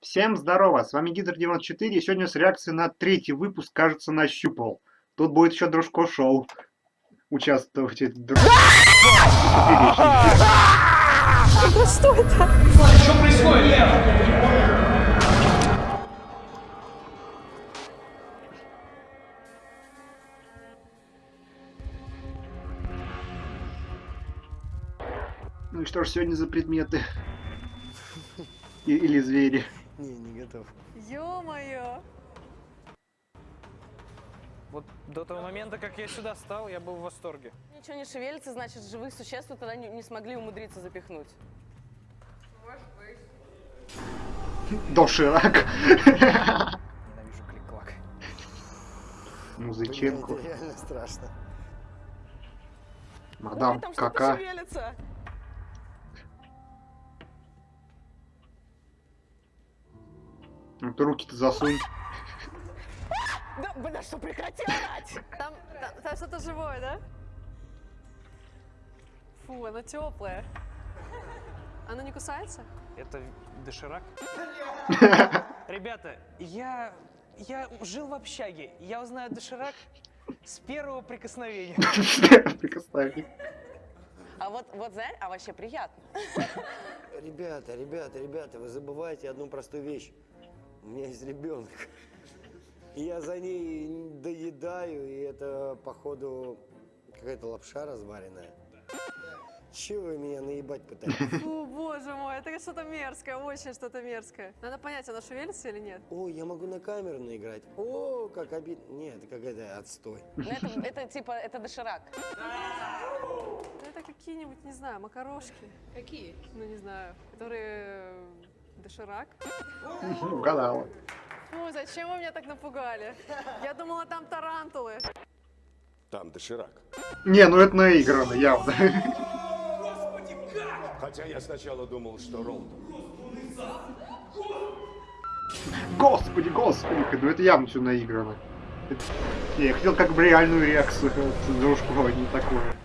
Всем здорово, с вами Гидр94, и сегодня с реакцией на третий выпуск, кажется, нащупал. Тут будет еще Дружко Шоу. Участвовать. Друг... Что это? Что происходит, Лев? Ну и что ж сегодня за предметы? Или звери? Готов. Ё-моё! Вот до того момента, как я сюда стал, я был в восторге. Ничего не шевелится, значит, живых существ тогда не, не смогли умудриться запихнуть. Доширак. Ненавижу клик-клак. Блин, это реально страшно. Мадам Ой, там Кака. Ну ты руки-то засунь. Да, бля, что прекрати орать! Там, там, там что-то живое, да? Фу, оно теплое. Оно не кусается? Это доширак? Ребята, я, я жил в общаге. Я узнаю доширак с первого прикосновения. Прикоснись. А вот, вот знаешь, а вообще приятно. Ребята, ребята, ребята, вы забываете одну простую вещь. У меня есть ребенок. И я за ней доедаю, и это, походу, какая-то лапша разваренная. Чего вы меня наебать пытаетесь? Фу, боже мой, это что-то мерзкое, очень что-то мерзкое. Надо понять, оно шевелится или нет. О, я могу на камеру наиграть. О, как обидно. Нет, это какая-то отстой. Но это, это типа, это доширак. Ну, Это какие-нибудь, не знаю, макарошки. Какие? Ну, не знаю, которые... Доширак. Угадала. Фу, зачем вы меня так напугали? Я думала, там тарантулы. Там доширак. Не, ну это наиграно, явно. Хотя я сначала думал, что Ролд. Господи, господи, ну это явно все наиграно. Я хотел как бы реальную реакцию от дружку, а не такое.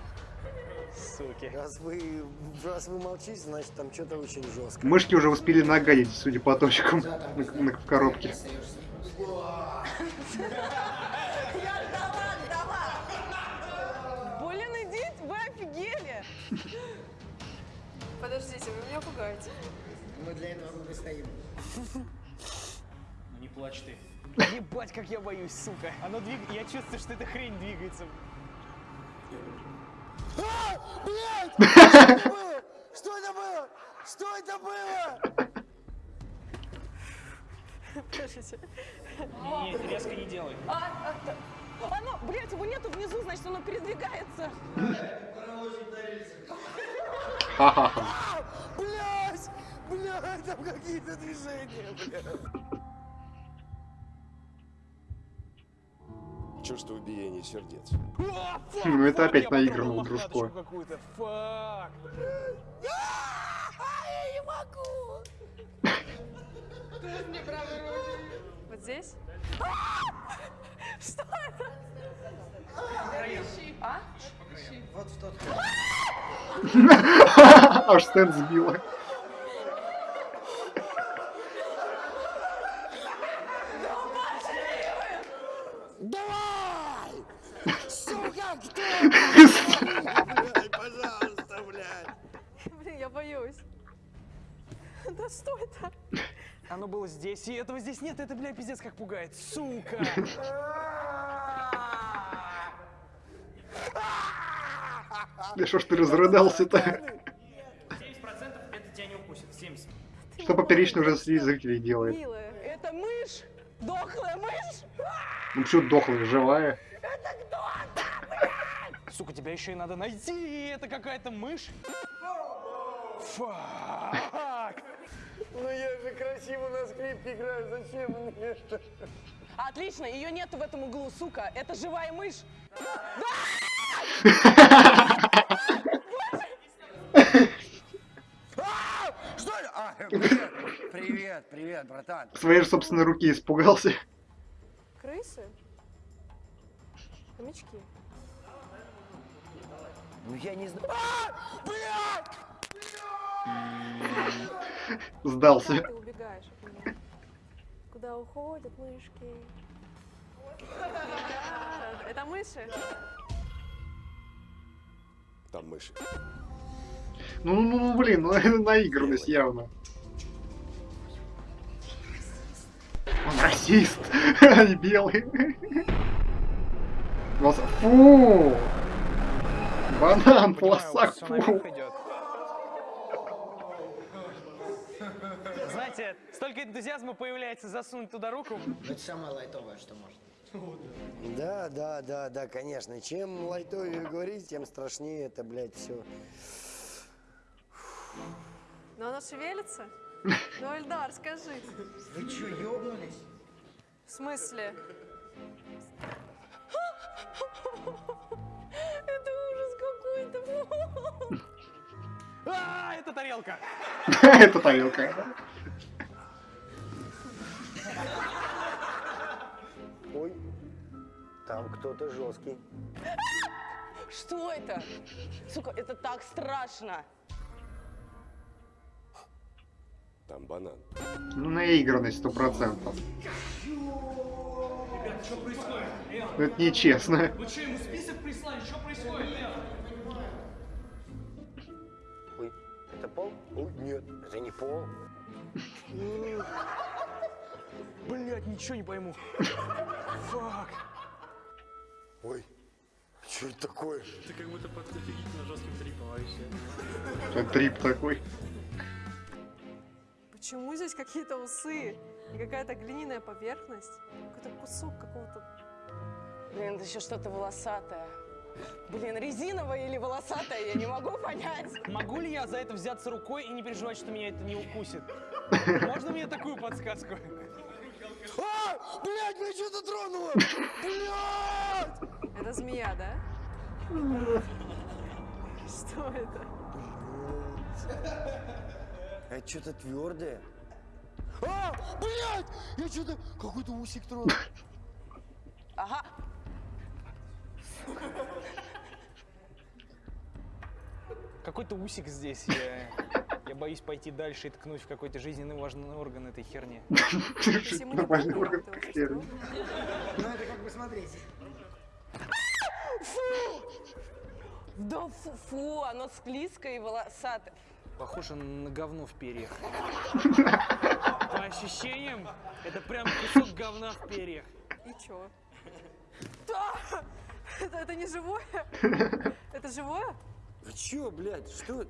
Раз вы, раз вы молчите, значит там что-то очень жестко. Мышки уже успели нагадить, судя по точкам на, на- в коробке. Блин, идите, вы офигели! Подождите, вы меня пугаете. Ну не плачь ты. Ебать, как я боюсь, сука. Оно двиг... Я чувствую, что эта хрень двигается. Что это было? Что это было? Подождите. Нет, резко не делай. А, а. Оно, блядь, его нету внизу, значит, оно передвигается. Ха-ха-ха. Блять! Блять, там какие-то движения, блядь. Чувствую биение сердец. Ну, это опять у Дружко. Я не могу! Вот здесь? Что это? А? Аж стенд сбила. Давай! Сука, кто? Блядь, пожалуйста, блядь. Блин, я боюсь. Да что это? Оно было здесь, и этого здесь нет. Это, бля, пиздец как пугает. Сука. Да что ж ты разрыдался-то? 70% это тебя не укусит. 70. Что поперечно уже среди зрителей делает? Милая. Это мышь? Дохлая мышь? Ну что дохлая, живая? Сука, тебя еще и надо найти. Это какая-то мышь. Фак. Ну я же красиво на скрипке играю, зачем мне это? Отлично, ее нету в этом углу, сука. Это живая мышь. А, привет, привет, привет, братан. Своей же собственной руки испугался. Крысы? Хомячки. Ну я не знаю. Сдался. Ты убегаешь от меня. Куда уходят мышки? Это мыши? Там мыши. Ну, ну, ну, блин, ну это наигранность явно. Он расист, белые. Вот, Фу! Банан, полосак, фу. Знаете, столько энтузиазма появляется засунуть туда руку. Это самое лайтовое, что может. Да, да, да, да, конечно. Чем лайтовее говорить, тем страшнее это, блядь, все. Но оно шевелится? Ну, Эльдар, скажи. Вы что, ёбнулись? В смысле? А, это тарелка. Это тарелка. Ой, там кто-то жесткий. Что это? Сука, это так страшно. Там банан. Ну, наигранность сто процентов. Это нечестно. Вы что, ему список прислали? Что происходит? Пол? Ой, нет, это не пол. Блять, ничего не пойму. Фак. Ой, что это такое? Ты как будто под офигительно жестким трипом вообще. Трип такой. Почему здесь какие-то усы и какая-то глиняная поверхность? Какой-то кусок какого-то... Блин, это еще что-то волосатое. Блин, резиновое или волосатое, я не могу понять. Могу ли я за это взяться рукой и не переживать, что меня это не укусит? Можно мне такую подсказку? А, блядь, меня что-то тронуло! Блядь! Это змея, да? Что это? Это что-то твердое. А, блядь! Я что-то какой-то усик тронул. Ага. Какой-то усик здесь. Я, я боюсь пойти дальше и ткнуть в какой-то жизненно важный орган этой херни. Помним, орган херни. Ну это как бы смотрите. Да фу, фу, оно склизкое и волосатое. Похоже на говно в перьях. По ощущениям, это прям кусок говна в перьях. И чё? Это, это не живое? Это живое? Вы чё, блядь, что?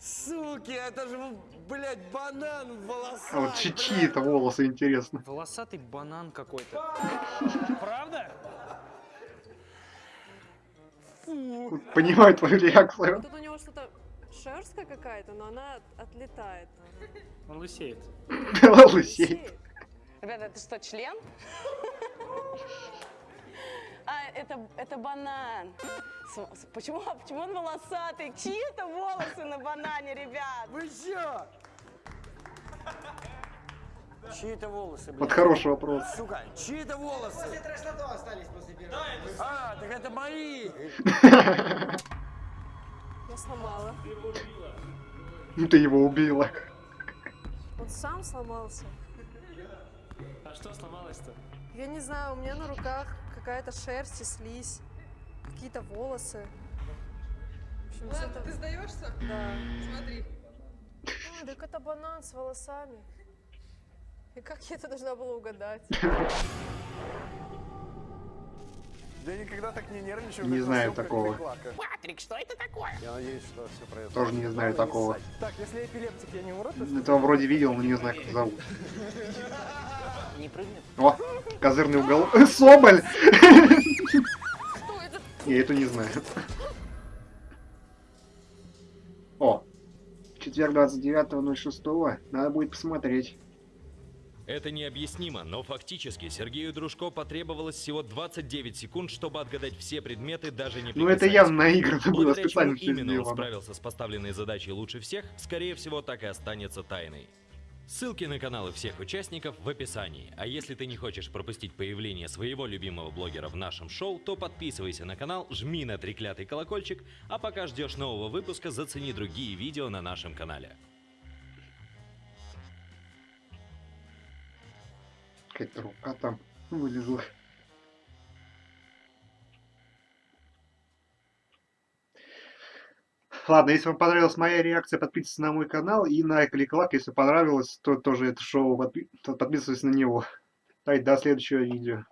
Суки, это же, блядь, банан в волосах. А вот чьи- чьи это волосы, интересно. Волосатый банан какой-то. Правда? Понимаю твою реакцию. Тут у него что-то шерстка какая-то, но она от- отлетает. Он лысеет. Лысей. Лысеет. Ребята, это что, член? Это, это банан. С- с- Почему, а почему он волосатый? Чьи это волосы на банане, ребят? Вы чё? Чьи это волосы, Вот блядь? хороший вопрос. Сука, чьи это волосы? После трэш-лото остались после первого. А, так это мои. Я сломала. Ну, Ты его убила. Он сам сломался. А что сломалось-то? Я не знаю, у меня на руках какая-то шерсть и слизь. Какие-то волосы. В общем, что-то- ты сдаешься? Да. Смотри. А, так это банан с волосами. И как я это должна была угадать? Я никогда так не нервничал. Не знаю такого. Патрик, что это такое? Я надеюсь, что все произошло. Тоже не знаю такого. Так, если эпилептик, я не умру, то Этого вроде видел, но не знаю, как зовут. Не прыгнет? О, козырный уголок. Соболь! Я это не знаю. О, четверг 29.06. Надо будет посмотреть. Это необъяснимо, но фактически Сергею Дружко потребовалось всего 29 секунд, чтобы отгадать все предметы, даже не Ну это явно наиграно было, специально все именно он сделано. справился с поставленной задачей лучше всех, скорее всего, так и останется тайной. Ссылки на каналы всех участников в описании. А если ты не хочешь пропустить появление своего любимого блогера в нашем шоу, то подписывайся на канал, жми на треклятый колокольчик, а пока ждешь нового выпуска, зацени другие видео на нашем канале. Какая-то рука там вылезла. Ладно, если вам понравилась моя реакция, подписывайтесь на мой канал и на Кликлак. Если понравилось, то тоже это шоу, подписывайтесь на него. Давайте до следующего видео.